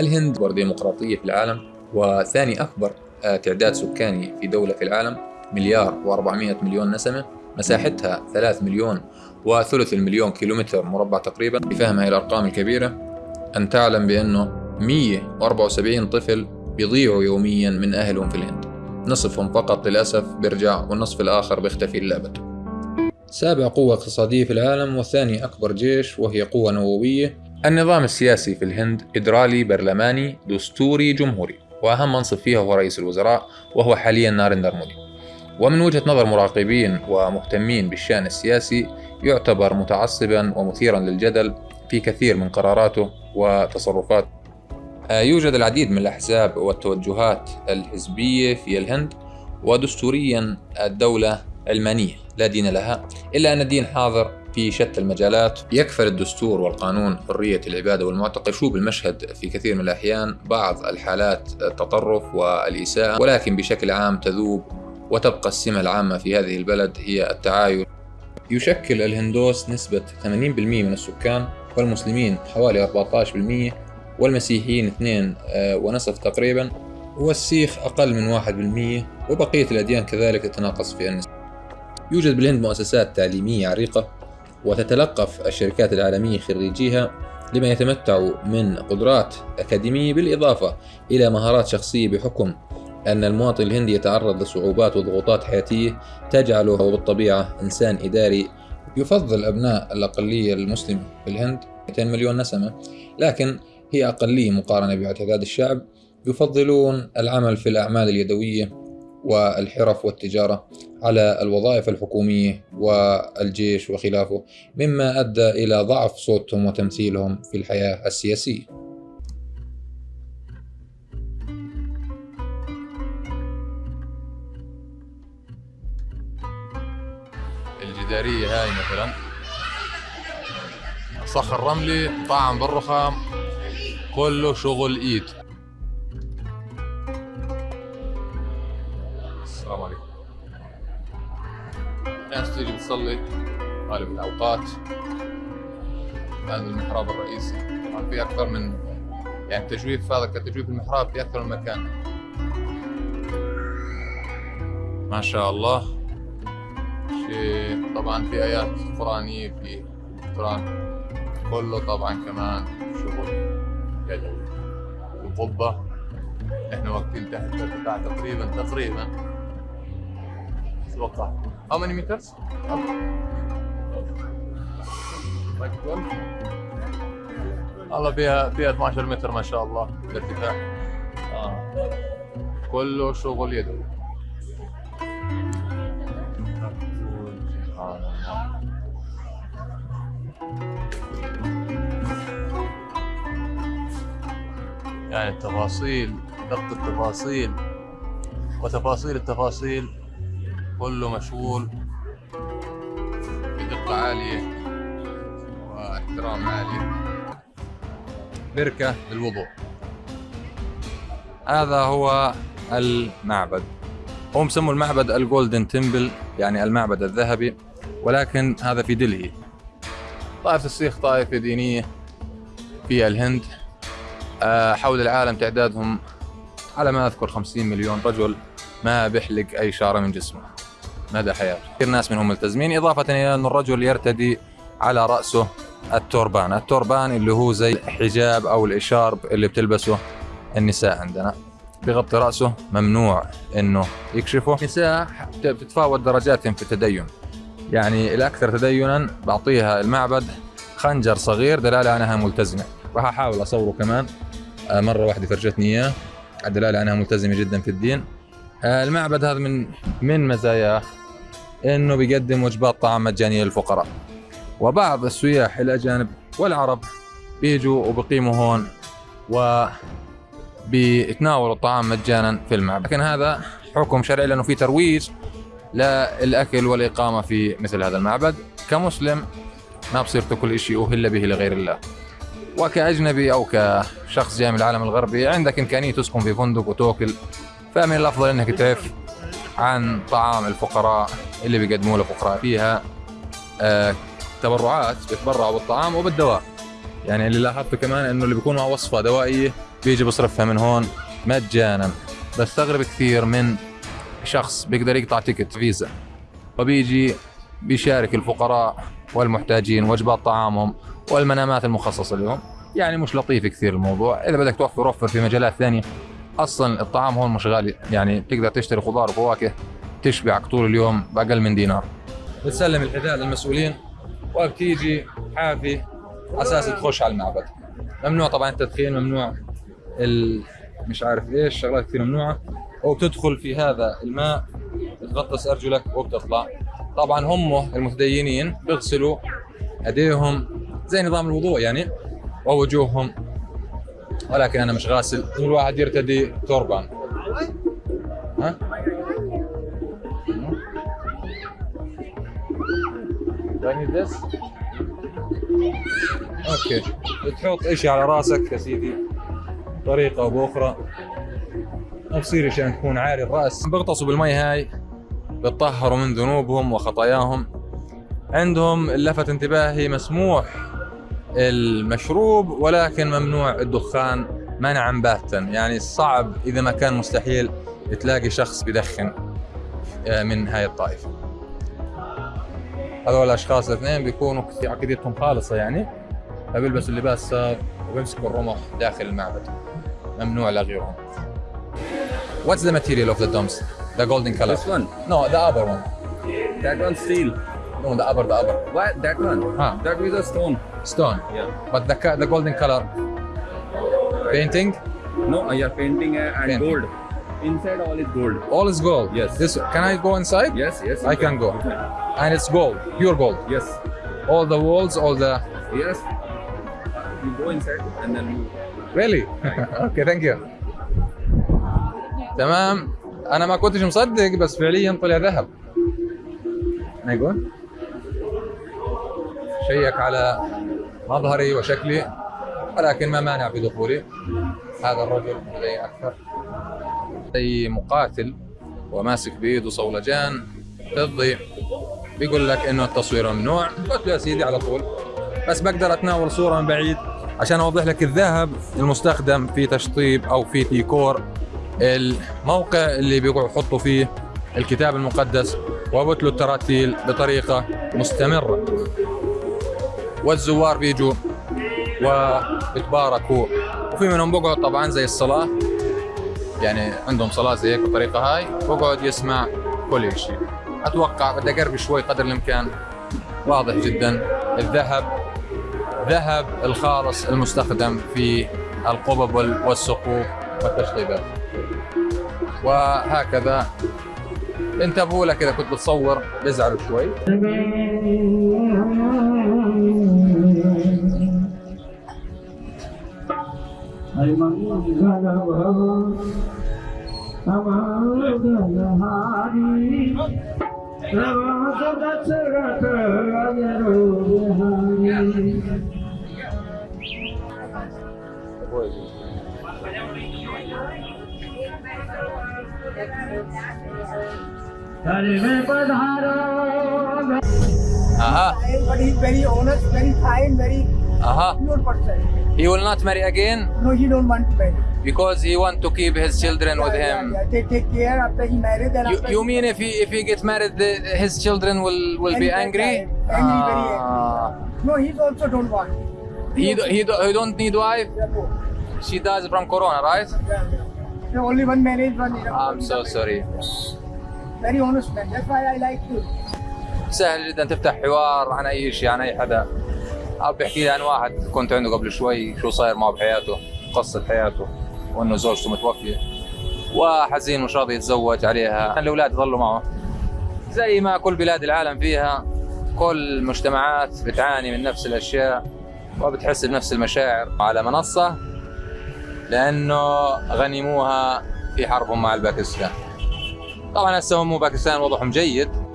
الهند أكبر ديمقراطية في العالم وثاني أكبر آه، تعداد سكاني في دولة في العالم مليار و400 مليون نسمة مساحتها 3 مليون وثلث المليون كيلومتر مربع تقريبا. بفهم هاي الأرقام الكبيرة أن تعلم بأنه 174 طفل بيضيعوا يوميا من أهلهم في الهند. نصفهم فقط للأسف بيرجع والنصف الآخر بيختفي للأبد. سابع قوة اقتصادية في العالم وثاني أكبر جيش وهي قوة نووية. النظام السياسي في الهند فيدرالي برلماني دستوري جمهوري وأهم منصب فيها هو رئيس الوزراء وهو حاليا نارندر مودي. ومن وجهة نظر مراقبين ومهتمين بالشأن السياسي يعتبر متعصبا ومثيرا للجدل في كثير من قراراته وتصرفاته. آه، يوجد العديد من الأحزاب والتوجهات الحزبية في الهند ودستوريا الدولة علمانية لا دين لها إلا أن الدين حاضر في شتى المجالات يكفل الدستور والقانون حرية العبادة والمعتقد. شوب المشهد في كثير من الأحيان بعض الحالات التطرف والإساءة ولكن بشكل عام تذوب وتبقى السمة العامة في هذه البلد هي التعايش يشكل الهندوس نسبة 80% من السكان والمسلمين حوالي 14% والمسيحيين 2 آه، ونصف تقريبا والسيخ أقل من 1% وبقية الأديان كذلك تتناقص في النسبة. يوجد بالهند مؤسسات تعليمية عريقة وتتلقف الشركات العالمية خريجيها لما يتمتعوا من قدرات أكاديمية بالإضافة إلى مهارات شخصية بحكم أن المواطن الهندي يتعرض لصعوبات وضغوطات حياتية تجعله بالطبيعة إنسان إداري. يفضل أبناء الأقلية المسلمة في الهند 200 مليون نسمة لكن هي أقلية مقارنة باعتداد الشعب. يفضلون العمل في الأعمال اليدوية والحرف والتجارة على الوظائف الحكومية والجيش وخلافه مما أدى إلى ضعف صوتهم وتمثيلهم في الحياة السياسية. الجدارية هاي مثلا. صخر رملي طعم بالرخام كله شغل إيد. غالب الأوقات. هذا المحراب الرئيسي طبعا في أكثر من يعني تجويف هذا كتجويف المحراب في أكثر من مكان. ما شاء الله. شيء طبعا في آيات قرآنية في القرآن كله طبعا كمان شغل. يدوي القبة إحنا واقفين تحت ارتفاع تقريبا تقريبا. أتوقع how many meters? والله فيها فيها 12 متر ما شاء الله. الارتفاع آه. كله شغل يدوي يعني التفاصيل دقة التفاصيل وتفاصيل التفاصيل كله مشغول بدقة عالية. واحترام عالي. بركة للوضوء. هذا هو المعبد. هم سموا المعبد الجولدن تمبل يعني المعبد الذهبي ولكن هذا في دلهي. طائفة السيخ طائفة دينية في الهند. آه، حول العالم تعدادهم على ما أذكر 50 مليون رجل ما بيحلق أي شعرة من جسمه. مدى حياته. كثير ناس منهم ملتزمين إضافة إلى أن الرجل يرتدي على رأسه التوربان التوربان اللي هو زي الحجاب أو الإشارب اللي بتلبسه النساء عندنا. بغطي رأسه ممنوع إنه يكشفه. النساء بتتفاوت درجاتهم في التدين. يعني الأكثر تدينا بعطيها المعبد خنجر صغير دلالة أنها ملتزمة. راح أحاول أصوره كمان. آه، مرة واحدة فرجتني إياه. الدلالة أنها ملتزمة جدا في الدين. آه، المعبد هذا من من مزاياه؟ إنه بيقدم وجبات طعام مجانية للفقراء. وبعض السياح الأجانب والعرب بيجوا وبقيموا هون و بيتناولوا الطعام مجانا في المعبد. لكن هذا حكم شرعي لأنه في ترويج للأكل والإقامة في مثل هذا المعبد. كمسلم ما بصير تاكل شيء أهل به لغير الله. وكأجنبي أو كشخص جاي من العالم الغربي عندك إمكانية تسكن في فندق وتأكل. فمن الأفضل إنك تعرف عن طعام الفقراء اللي بيقدموه للفقراء فيها آه تبرعات بيتبرعوا بالطعام وبالدواء. يعني اللي لاحظته كمان إنه اللي بيكون مع وصفة دوائية بيجي بصرفها من هون مجانا. بستغرب كثير من شخص بيقدر يقطع تيكت فيزا. وبيجي بيشارك الفقراء والمحتاجين وجبات طعامهم والمنامات المخصصة لهم. يعني مش لطيف كثير الموضوع. إذا بدك توفر وفر في مجالات ثانية. أصلا الطعام هون مش غالي. يعني تقدر تشتري خضار وفواكه تشبعك طول اليوم بأقل من دينار. بتسلم الحذاء للمسؤولين. وبتيجي حافي أساس تخش على المعبد. ممنوع طبعا التدخين ممنوع ال... مش عارف إيش شغلات كثير ممنوعة. وبتدخل في هذا الماء تغطس أرجلك وبتطلع. طبعا هم المتدينين بيغسلوا أيديهم زي نظام الوضوء يعني ووجوههم. ولكن أنا مش غاسل. كل واحد يرتدي توربان ها؟ Do I need this? أوكي. بتحط إشي على رأسك يا سيدي. طريقة أو بأخرى. بصير عشان تكون عاري الرأس. بيغطسوا بالمي هاي. بتطهروا من ذنوبهم وخطاياهم. عندهم لفت انتباهي مسموح المشروب ولكن ممنوع الدخان منعا باتا يعني صعب إذا ما كان مستحيل تلاقي شخص بدخن آه، من هاي الطائفة. هذول الاشخاص الاثنين بيكونوا عقيدتهم خالصه يعني فبيلبسوا اللباس وبيمسكوا الرمح داخل المعبد ممنوع لغيرهم What's the material of the domes? The golden color. This one. No, the upper one. That one steel. No, the upper, the upper. What? That one? Huh. That is a stone. Stone. Yeah. But the the golden color. Painting. No, uh, yeah, painting uh, and Painting. gold. Inside all is gold. All is gold. Yes. This can I go inside? Yes, yes. I can go. And it's gold, pure gold. Yes. All the walls, all the. Yes. You go inside and then you. Really? okay, thank you. تمام أنا ما كنتش مصدق بس فعليا طلع ذهب أنا يقول شيك على مظهري وشكلي ولكن ما مانع في دخولي هذا الرجل مدعي أكثر زي مقاتل وماسك بايده صولجان ضدي بيقول لك إنه التصوير ممنوع. قلت له يا سيدي على طول بس بقدر أتناول صورة من بعيد عشان أوضح لك الذهب المستخدم في تشطيب أو في ديكور الموقع اللي بيقعدوا يحطوا فيه الكتاب المقدس وبتلوا التراتيل بطريقة مستمرة. والزوار بيجوا وبتباركوا. وفي منهم بقعد طبعا زي الصلاة. يعني عندهم صلاة زي هيك بالطريقة هاي بقعد يسمع كل شيء أتوقع بدي اقرب شوي قدر الإمكان. واضح جدا. الذهب ذهب الخالص المستخدم في القبب وال- والسقوف والتشطيبات وهكذا. انتبهوا لك إذا كنت بتصور بيزعلوا شوي. हरि दशरथ अवरो बिहारी हरि में पधारो Aha. I am, but he's very honest, very kind, very. Aha. He won't marry again. No, he don't want to marry. Because he want to keep his children with Yeah, him yeah, yeah. They take care after he married. Then you, you he- mean if he if he gets married the, his children will will be Angry, angry angry, very Ah. No, he's also don't want. he, do- he, do- he don't need wife Yeah, no. she dies from corona right Yeah, yeah. Only one marriage, one. I'm so sorry Very honest man. That's why I like you. سهل جدا تفتح حوار عن اي شيء عن اي حدا أو بيحكي لي عن واحد كنت عنده قبل شوي شو صاير معه بحياته قصة حياته وأنه زوجته متوفية. وحزين مش راضي يتزوج عليها. الأولاد يضلوا معه. زي ما كل بلاد العالم فيها كل المجتمعات بتعاني من نفس الأشياء وبتحس بنفس المشاعر على منصة لأنه غنموها في حربهم مع الباكستان. طبعا هسه هم باكستان وضعهم جيد.